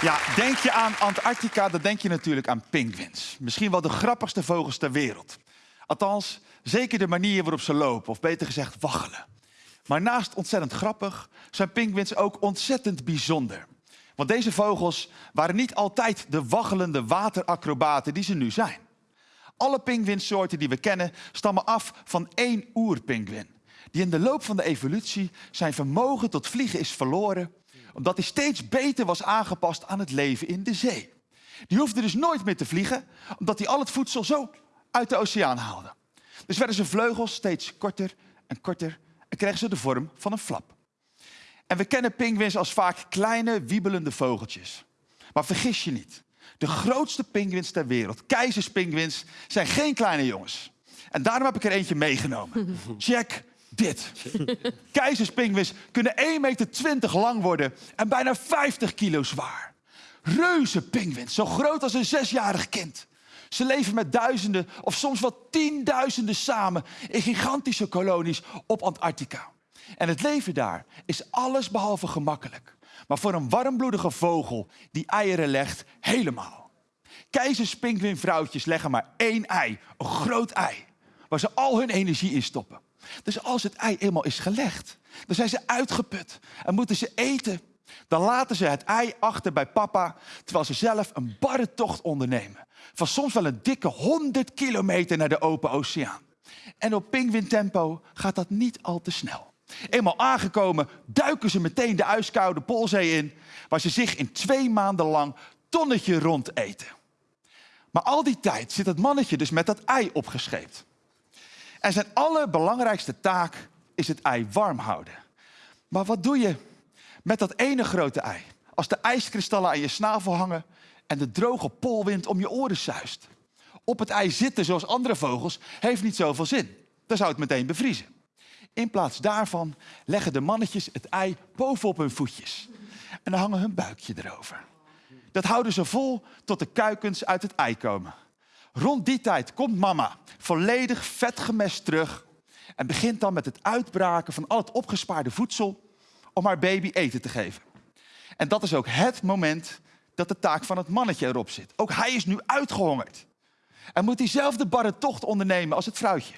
Ja, denk je aan Antarctica, dan denk je natuurlijk aan pinguïns. Misschien wel de grappigste vogels ter wereld. Althans, zeker de manier waarop ze lopen, of beter gezegd waggelen. Maar naast ontzettend grappig zijn pinguïns ook ontzettend bijzonder. Want deze vogels waren niet altijd de waggelende wateracrobaten die ze nu zijn. Alle pinguïnsoorten die we kennen stammen af van één oerpinguïn. Die in de loop van de evolutie zijn vermogen tot vliegen is verloren omdat hij steeds beter was aangepast aan het leven in de zee. Die hoefde dus nooit meer te vliegen, omdat hij al het voedsel zo uit de oceaan haalde. Dus werden zijn vleugels steeds korter en korter en kregen ze de vorm van een flap. En we kennen pinguïns als vaak kleine, wiebelende vogeltjes. Maar vergis je niet, de grootste pinguïns ter wereld, keizerspinguïns, zijn geen kleine jongens. En daarom heb ik er eentje meegenomen. Check dit. Keizerspinguïns kunnen 1,20 meter lang worden en bijna 50 kilo zwaar. Reuze pinguïns, zo groot als een zesjarig kind. Ze leven met duizenden of soms wel tienduizenden samen in gigantische kolonies op Antarctica. En het leven daar is alles behalve gemakkelijk. Maar voor een warmbloedige vogel die eieren legt, helemaal. Keizerspinguïnvrouwtjes leggen maar één ei, een groot ei, waar ze al hun energie in stoppen. Dus als het ei eenmaal is gelegd, dan zijn ze uitgeput en moeten ze eten. Dan laten ze het ei achter bij papa, terwijl ze zelf een barre tocht ondernemen. Van soms wel een dikke 100 kilometer naar de open oceaan. En op tempo gaat dat niet al te snel. Eenmaal aangekomen duiken ze meteen de ijskoude Poolzee in, waar ze zich in twee maanden lang tonnetje rond eten. Maar al die tijd zit het mannetje dus met dat ei opgescheept. En zijn allerbelangrijkste taak is het ei warm houden. Maar wat doe je met dat ene grote ei? Als de ijskristallen aan je snavel hangen en de droge poolwind om je oren zuist. Op het ei zitten zoals andere vogels heeft niet zoveel zin. Dan zou het meteen bevriezen. In plaats daarvan leggen de mannetjes het ei bovenop hun voetjes. En dan hangen hun buikje erover. Dat houden ze vol tot de kuikens uit het ei komen. Rond die tijd komt mama volledig vetgemest terug en begint dan met het uitbraken van al het opgespaarde voedsel om haar baby eten te geven. En dat is ook het moment dat de taak van het mannetje erop zit. Ook hij is nu uitgehongerd en moet diezelfde barre tocht ondernemen als het vrouwtje.